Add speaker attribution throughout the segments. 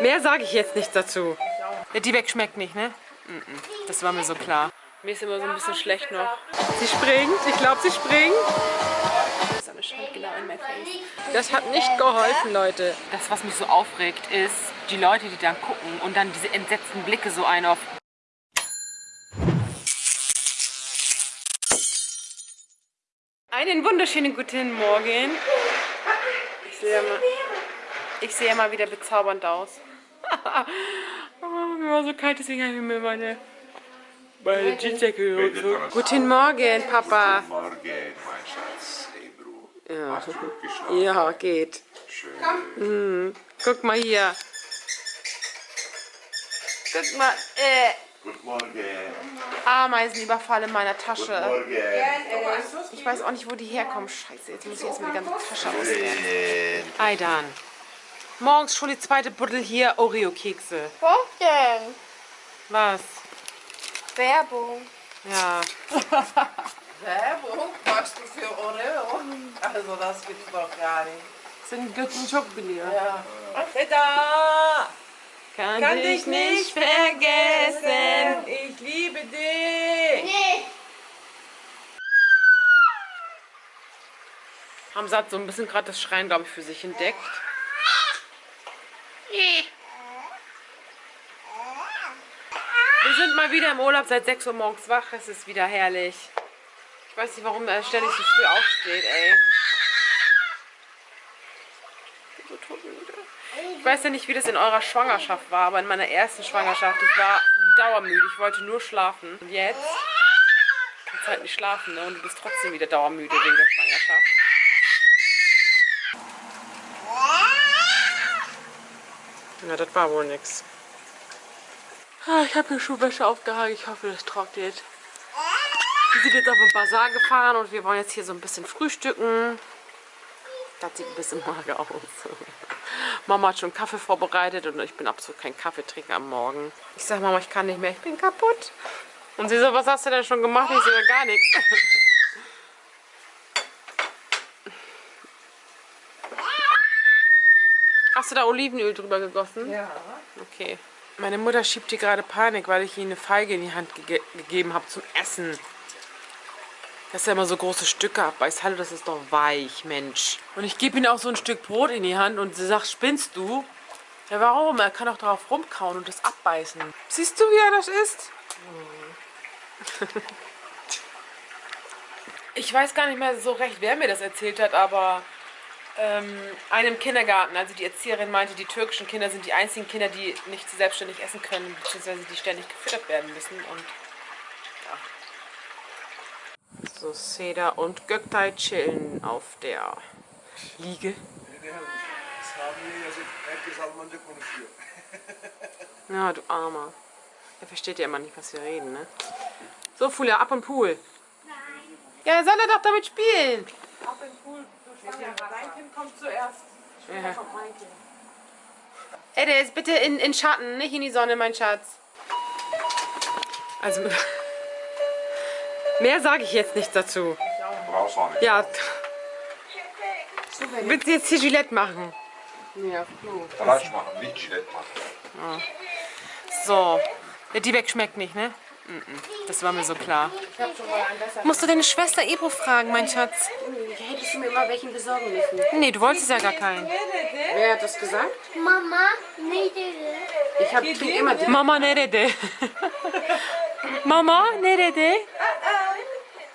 Speaker 1: Mehr sage ich jetzt nicht dazu. Der Diebeck schmeckt nicht, ne? Das war mir so klar. Mir ist immer so ein bisschen schlecht noch. Sie springt. Ich glaube, sie springt. Das hat nicht geholfen, Leute. Das, was mich so aufregt, ist die Leute, die dann gucken und dann diese entsetzten Blicke so ein auf Einen wunderschönen guten Morgen. Ich sehe mal, ich sehe mal wieder bezaubernd aus. oh, mir war so kalt, deswegen habe ich mir meine, meine Jeansjacke geholt. Guten Morgen, Papa.
Speaker 2: Guten Morgen, mein Schatz. Hey, Bro. Hast du gut geschlafen?
Speaker 1: Ja, geht.
Speaker 2: Schön.
Speaker 1: Guck mal hier. Guck mal, äh,
Speaker 2: Guten Morgen.
Speaker 1: Ameisenüberfall in meiner
Speaker 2: Guten
Speaker 1: Tasche.
Speaker 2: Morgen.
Speaker 1: Ich weiß auch nicht, wo die herkommen. Scheiße, jetzt muss ich erstmal die ganze Tasche ausleeren. Aidan. Morgens schon die zweite Buddel hier Oreo-Kekse.
Speaker 3: Was denn?
Speaker 1: Was?
Speaker 3: Werbung.
Speaker 1: Ja.
Speaker 4: Werbung machst du für Oreo? Also das gibt's doch gar nicht.
Speaker 1: Sind guten Schokobier.
Speaker 4: Ja. Da!
Speaker 1: Kann,
Speaker 4: Kann
Speaker 1: dich
Speaker 4: dich
Speaker 1: nicht
Speaker 4: nicht
Speaker 1: vergessen.
Speaker 4: Ich liebe dich!
Speaker 3: Nee.
Speaker 1: Hamza hat so ein bisschen gerade das Schreien, glaube ich, für sich entdeckt. Wir sind mal wieder im Urlaub seit 6 Uhr morgens wach. Es ist wieder herrlich. Ich weiß nicht, warum er ständig so früh aufsteht, ey. Ich weiß ja nicht, wie das in eurer Schwangerschaft war, aber in meiner ersten Schwangerschaft, ich war dauermüde. Ich wollte nur schlafen. Und jetzt kannst du halt nicht schlafen, ne? Und du bist trotzdem wieder dauermüde wegen der Schwangerschaft. Ja, das war wohl nix. Ah, Ich habe mir Schuhwäsche aufgehangen. Ich hoffe, das trocknet. Wir sind jetzt auf den Bazar gefahren und wir wollen jetzt hier so ein bisschen frühstücken. Das sieht ein bisschen mager aus. Mama hat schon Kaffee vorbereitet und ich bin absolut kein Kaffeetrinker am Morgen. Ich sag Mama, ich kann nicht mehr, ich bin kaputt. Und sie so, was hast du denn schon gemacht? Ich so, gar nichts. Hast du da Olivenöl drüber gegossen?
Speaker 4: Ja.
Speaker 1: Okay. Meine Mutter schiebt hier gerade Panik, weil ich ihr eine Feige in die Hand gege gegeben habe zum Essen. Dass er immer so große Stücke abbeißt. Hallo, das ist doch weich, Mensch. Und ich gebe ihm auch so ein Stück Brot in die Hand und sie sagt, spinnst du? Ja, warum? Er kann doch drauf rumkauen und das abbeißen. Siehst du, wie er das isst? Ich weiß gar nicht mehr so recht, wer mir das erzählt hat, aber einem Kindergarten, also die Erzieherin meinte, die türkischen Kinder sind die einzigen Kinder, die nicht selbstständig essen können, beziehungsweise die ständig gefüttert werden müssen. Und ja. So, Seda und Göktay chillen auf der Liege. Ja, du Armer. Er versteht ja immer nicht, was wir reden, ne? So, Fulia, ab und Pool. Ja, dann soll er doch damit spielen.
Speaker 4: Dein Kind kommt zuerst.
Speaker 1: Ja. Ey, der ist bitte in, in Schatten, nicht in die Sonne, mein Schatz. Also, mehr sage ich jetzt nicht dazu.
Speaker 2: Brauchst du auch nicht.
Speaker 1: Ja, willst du jetzt hier Gillette machen?
Speaker 4: Ja, Klo.
Speaker 2: Fleisch machen, nicht Gillette machen.
Speaker 1: So, der Diebeck schmeckt nicht, ne? Das war mir so klar. Musst du deine Schwester Ebro fragen, mein Schatz?
Speaker 5: Hättest du mir mal welchen besorgen müssen.
Speaker 1: Nee, du wolltest ja gar keinen.
Speaker 4: Wer hat das gesagt?
Speaker 3: Mama, nee, nee,
Speaker 4: Ich hab trink immer die.
Speaker 1: Mama nerede? Mama nerede?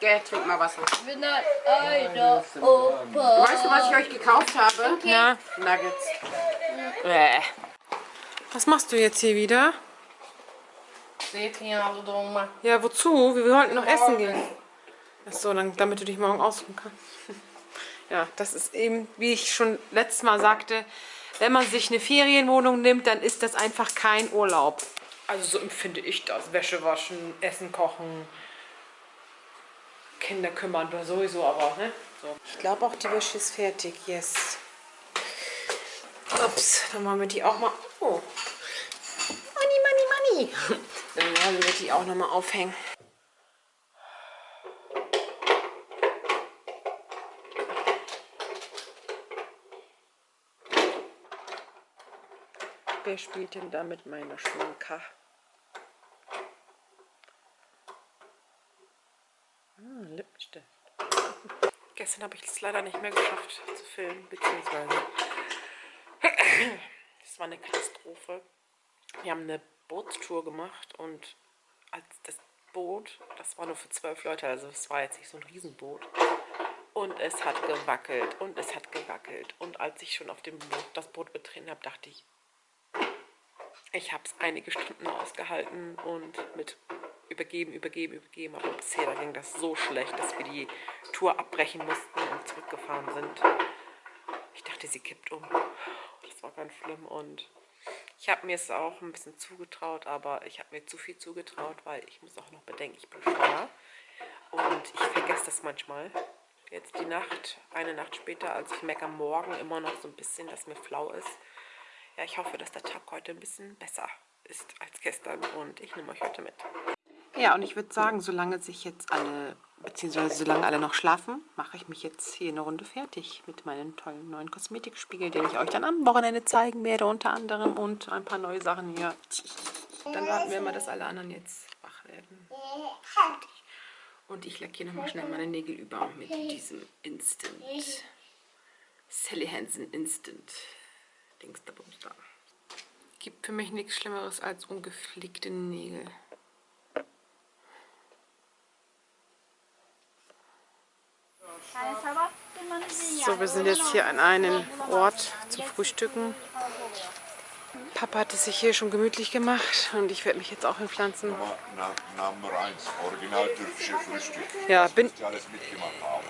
Speaker 4: Gell, trink mal Wasser.
Speaker 3: Ich bin ein alter Opa.
Speaker 4: Weißt du, was ich euch gekauft habe?
Speaker 1: Ja.
Speaker 4: Nuggets.
Speaker 1: Bäh. Was machst du jetzt hier wieder?
Speaker 4: Seht ihr, also Doma.
Speaker 1: Ja, wozu? Wir wollten noch essen gehen. Achso, dann, damit du dich morgen ausruhen kannst. Ja, das ist eben, wie ich schon letztes Mal sagte, wenn man sich eine Ferienwohnung nimmt, dann ist das einfach kein Urlaub. Also so empfinde ich das. Wäsche waschen, Essen kochen, Kinder kümmern, oder sowieso, aber ne? So. Ich glaube auch, die Wäsche ist fertig, yes. Ups, dann machen wir die auch mal. Oh. Money, money, money. Dann werden wir die auch nochmal aufhängen. Wer spielt denn da mit meiner Schminka? Hm, Lippenstift. Gestern habe ich es leider nicht mehr geschafft zu filmen, beziehungsweise das war eine Katastrophe. Wir haben eine Bootstour gemacht und als das Boot, das war nur für zwölf Leute, also es war jetzt nicht so ein Riesenboot. Und es hat gewackelt und es hat gewackelt. Und als ich schon auf dem Boot, das Boot betreten habe, dachte ich, ich habe es einige Stunden ausgehalten und mit übergeben, übergeben, übergeben. Aber bisher ging das so schlecht, dass wir die Tour abbrechen mussten und zurückgefahren sind. Ich dachte, sie kippt um. Das war ganz schlimm und ich habe mir es auch ein bisschen zugetraut, aber ich habe mir zu viel zugetraut, weil ich muss auch noch bedenken, ich bin schwanger. Und ich vergesse das manchmal. Jetzt die Nacht, eine Nacht später, also ich merke am Morgen immer noch so ein bisschen, dass mir flau ist. Ja, ich hoffe, dass der Tag heute ein bisschen besser ist als gestern und ich nehme euch heute mit. Ja, und ich würde sagen, solange sich jetzt alle, beziehungsweise solange alle noch schlafen, mache ich mich jetzt hier eine Runde fertig mit meinem tollen neuen Kosmetikspiegel, den ich euch dann am Wochenende zeigen werde, unter anderem und ein paar neue Sachen hier. Dann warten wir mal, dass alle anderen jetzt wach werden. Und ich lackiere nochmal schnell meine Nägel über mit diesem Instant. Sally Hansen Instant. Dingster Bumster. Gibt für mich nichts Schlimmeres als ungepflegte Nägel. So, wir sind jetzt hier an einem Ort zum Frühstücken. Papa hat es sich hier schon gemütlich gemacht und ich werde mich jetzt auch hinpflanzen.
Speaker 2: Nummer 1, original türkische Frühstück.
Speaker 1: Ja, bin,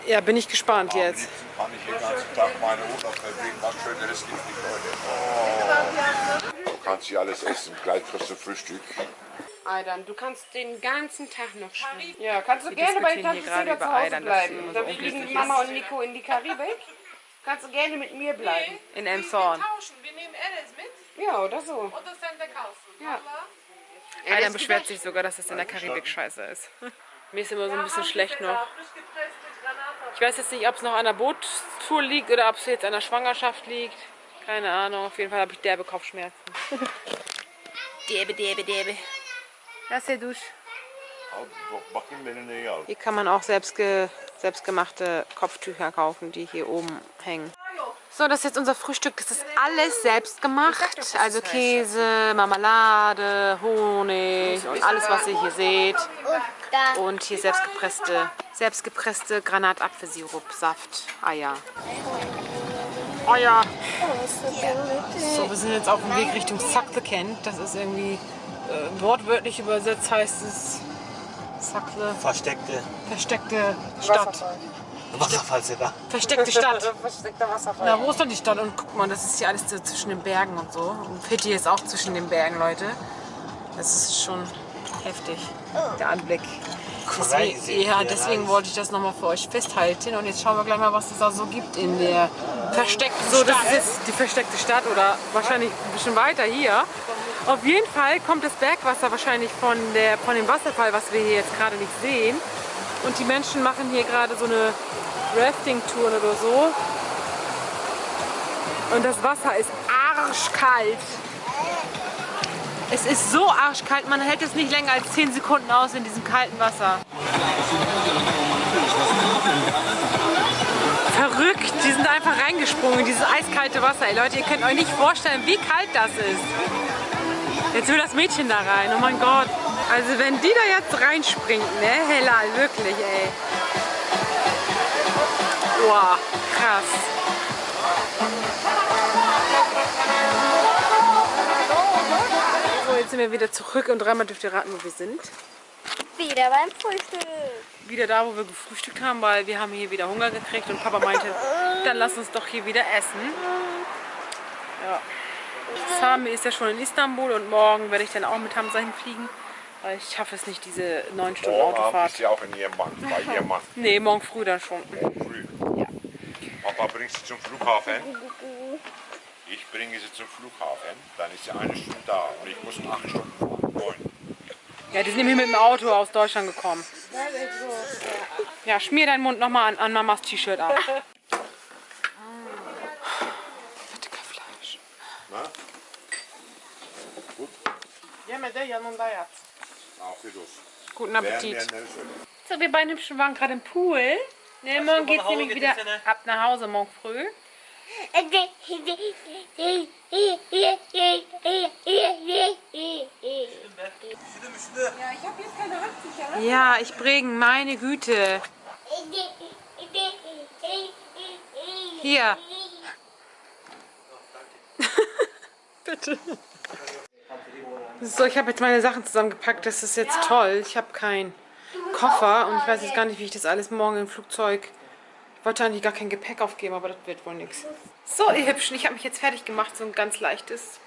Speaker 1: ja, bin ich gespannt
Speaker 2: Am
Speaker 1: jetzt.
Speaker 2: kann ich den ganzen Tag meine Urlaub verbringen. Was Schöneres gibt nicht, Leute. Oh. Du kannst hier alles essen. Gleich kriegst du Frühstück.
Speaker 5: Aydern, du kannst den ganzen Tag noch schwimmen.
Speaker 4: Ja, kannst du
Speaker 1: Wir
Speaker 4: gerne bei Tante
Speaker 1: gerade
Speaker 4: Seda zu Hause
Speaker 1: sie
Speaker 4: bleiben.
Speaker 1: so
Speaker 4: Da fliegen. Mama und Nico in die Karibik. Kannst du gerne mit mir bleiben.
Speaker 1: In Elmshorn.
Speaker 6: tauschen. Wir nehmen Alice mit
Speaker 4: Ja, oder so.
Speaker 6: und das dann verkaufen.
Speaker 4: Ja.
Speaker 1: Einer beschwert sich sogar, dass es in der Karibik scheiße ist. Mir ist immer so ein bisschen schlecht noch. Ich weiß jetzt nicht, ob es noch an der Bootstour liegt oder ob es jetzt an der Schwangerschaft liegt. Keine Ahnung. Auf jeden Fall habe ich derbe Kopfschmerzen. derbe, derbe, derbe. Das ist der Dusch.
Speaker 2: Bakayım beni neyi al.
Speaker 1: Hier kann man auch selbstge selbstgemachte Kopftücher kaufen, die hier oben hängen. So, das ist jetzt unser Frühstück. Das ist alles selbst gemacht. Also Käse, Marmelade, Honig und alles, was ihr hier seht.
Speaker 3: Und
Speaker 1: hier selbstgepresste, selbstgepresste Granatapfelsirup, Saft, Eier. Eier. So, wir sind jetzt auf dem Weg Richtung Sakle-Kent. Das ist irgendwie äh, wortwörtlich übersetzt heißt es Sakle,
Speaker 7: Versteckte
Speaker 1: versteckte Stadt.
Speaker 7: Wasserfallseder.
Speaker 1: Versteckte Stadt.
Speaker 4: Versteckter Wasserfall.
Speaker 1: Na, wo ist denn die Stadt? Und guck mal, das ist hier alles so zwischen den Bergen und so. Und Pitti ist auch zwischen den Bergen, Leute. Das ist schon heftig, der Anblick. Deswegen,
Speaker 7: Crazy.
Speaker 1: ja, deswegen wollte ich das nochmal für euch festhalten. Und jetzt schauen wir gleich mal, was es da so gibt in der versteckten so, Stadt. Das ist jetzt die versteckte Stadt oder wahrscheinlich ein bisschen weiter hier. Auf jeden Fall kommt das Bergwasser wahrscheinlich von, der, von dem Wasserfall, was wir hier jetzt gerade nicht sehen. Und die Menschen machen hier gerade so eine Rafting-Tour oder so. Und das Wasser ist arschkalt. Es ist so arschkalt, man hält es nicht länger als 10 Sekunden aus in diesem kalten Wasser. Verrückt, die sind einfach reingesprungen in dieses eiskalte Wasser. Ey, Leute, ihr könnt euch nicht vorstellen, wie kalt das ist. Jetzt will das Mädchen da rein, oh mein Gott. Also wenn die da jetzt reinspringt, ne, Hellal, wirklich, ey. Wow, krass. So, jetzt sind wir wieder zurück und dreimal dürft ihr raten, wo wir sind.
Speaker 3: Wieder beim Frühstück.
Speaker 1: Wieder da, wo wir gefrühstückt haben, weil wir haben hier wieder Hunger gekriegt und Papa meinte, dann lass uns doch hier wieder essen. Ja. Sami ist ja schon in Istanbul und morgen werde ich dann auch mit Hamza hinfliegen, weil ich schaffe es nicht, diese neun Stunden
Speaker 2: Morgen
Speaker 1: Autofahrt.
Speaker 2: ist ja auch in ihrem Mann, bei ihrem Mann.
Speaker 1: Nee, morgen früh dann schon.
Speaker 2: Morgen früh. Papa bringt sie zum Flughafen. Ich bringe sie zum Flughafen. Dann ist sie eine Stunde da und ich muss acht Stunden fahren. Neun.
Speaker 1: Ja, die sind nämlich mit dem Auto aus Deutschland gekommen. Ja, schmier deinen Mund nochmal an, an Mamas T-Shirt ab. Bitte kein Fleisch.
Speaker 2: Na? Goed?
Speaker 4: Ja, met de yanında yat.
Speaker 2: Afiyet olsun.
Speaker 1: Guten Appetit. So, wir beiden Hübschen waren gerade im Pool. Ne, morgen geht's nämlich wieder ab nach Hause, morgen früh. Ja, ich bringe, meine Güte. Hier. Bitte. So, ich habe jetzt meine Sachen zusammengepackt. Das ist jetzt toll. Ich habe keinen Koffer und ich weiß jetzt gar nicht, wie ich das alles morgen im Flugzeug. Ich wollte eigentlich gar kein Gepäck aufgeben, aber das wird wohl nichts. So, ihr Hübschen, ich habe mich jetzt fertig gemacht. So ein ganz leichtes.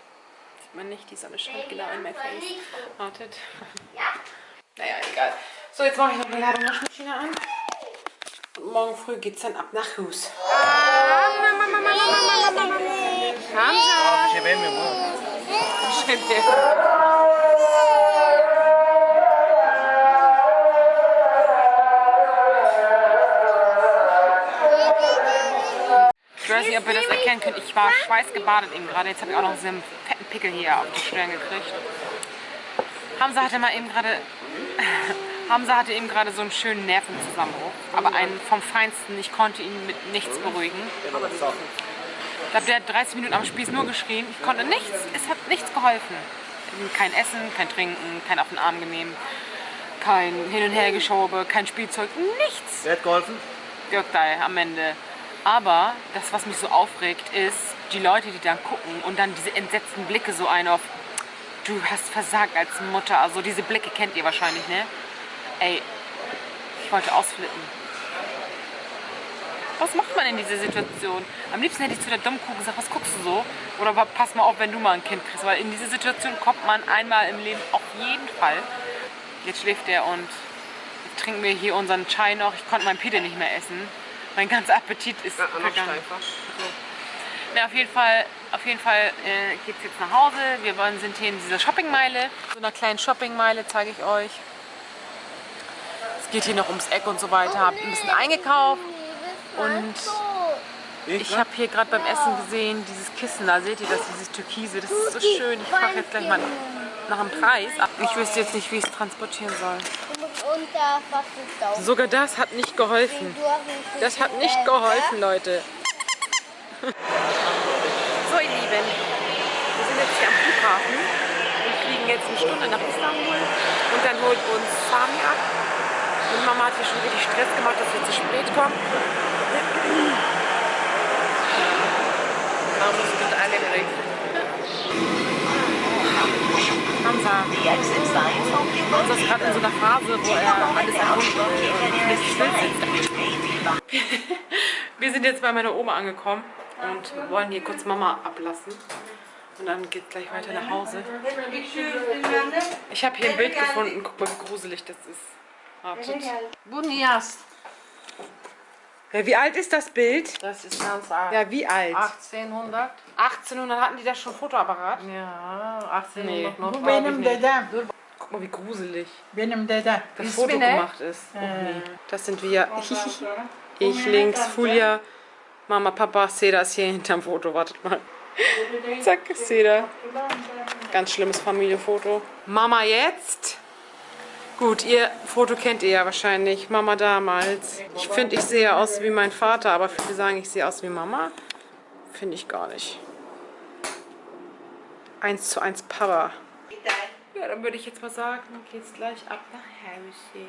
Speaker 1: Sieht man nicht, die Sonne scheint genau in mein Face. Wartet. Naja, egal. So, jetzt mache ich noch eine Ladung Waschmaschine an. Und morgen früh geht's dann ab nach Hus.
Speaker 7: Bir şey beğenmiyorum oğlum.
Speaker 1: Ich weiß nicht, ob ihr das erkennen könnt. Ich war schweißgebadet eben gerade. Jetzt habe ich auch noch so einen fetten Pickel hier auf die Stirn gekriegt. Hamza hatte mal eben gerade... Hamza hatte eben gerade so einen schönen Nervenzusammenbruch. Aber einen vom Feinsten. Ich konnte ihn mit nichts beruhigen. Ich glaube, der hat 30 Minuten am Spieß nur geschrien. Ich konnte nichts. Es hat nichts geholfen. Kein Essen, kein Trinken, kein auf den Arm genehm, kein Hin- und Hergeschobe, kein Spielzeug, nichts
Speaker 7: Wer hat geholfen?
Speaker 1: wirkt am Ende. Aber das, was mich so aufregt, ist die Leute, die dann gucken und dann diese entsetzten Blicke so ein auf, du hast versagt als Mutter. Also diese Blicke kennt ihr wahrscheinlich, ne? Ey, ich wollte ausflippen. Was macht man in dieser Situation? Am liebsten hätte ich zu der Dummkuh gesagt, was guckst du so? Oder pass mal auf, wenn du mal ein Kind kriegst. Weil in diese Situation kommt man einmal im Leben auf jeden Fall. Jetzt schläft er und trinken wir hier unseren Chai noch. Ich konnte meinen Pide nicht mehr essen. Mein ganzer Appetit ist vergangen. Na, auf jeden Fall, auf jeden Fall äh, geht es jetzt nach Hause. Wir wollen, sind hier in dieser Shoppingmeile. So einer kleinen Shoppingmeile zeige ich euch. Es geht hier noch ums Eck und so weiter. Hab ein bisschen eingekauft. Und ich habe hier gerade beim Essen gesehen, dieses Kissen, da seht ihr das, dieses Türkise, das ist so schön. Ich frage jetzt gleich mal nach dem Preis. Ich wüsste jetzt nicht, wie ich es transportieren soll. Sogar das hat nicht geholfen. Das hat nicht geholfen, Leute. So, ihr Lieben, wir sind jetzt hier am Flughafen und fliegen jetzt eine Stunde nach Istanbul und dann holt uns Sami ab. Und Mama hat hier schon wirklich Stress gemacht, dass wir zu spät kommen.
Speaker 4: Man muss mit allem rechnen.
Speaker 1: Hamza. Hamza ist gerade in so einer Phase, wo er alles erkunden will. Wir sind jetzt bei meiner Oma angekommen und wollen hier kurz Mama ablassen. Und dann geht gleich weiter nach Hause. Ich habe hier ein Bild gefunden. Guck mal, wie gruselig das ist. Wartet. Ja, wie alt ist das Bild?
Speaker 4: Das ist ganz alt.
Speaker 1: Ja, wie alt?
Speaker 4: 1800.
Speaker 1: 1800 hatten die da schon Fotoapparat?
Speaker 4: Ja, 1800
Speaker 1: Nee.
Speaker 4: noch.
Speaker 8: Benim dedem.
Speaker 1: Guck mal, wie gruselig
Speaker 8: Benim dedem.
Speaker 1: das
Speaker 4: İsmi
Speaker 1: Foto gemacht ist. Nee. Das sind wir. Ich links, Fulia, Mama, Papa, Seda ist hier hinterm Foto. Wartet mal. Zack, Seda. Ganz schlimmes Familienfoto. Mama jetzt. Gut, ihr Foto kennt ihr ja wahrscheinlich. Mama damals. Ich finde, ich sehe aus wie mein Vater, aber viele sagen, ich sehe aus wie Mama. Finde ich gar nicht. Eins zu eins Papa. Ja, dann würde ich jetzt mal sagen, geht's gleich ab nach Hause.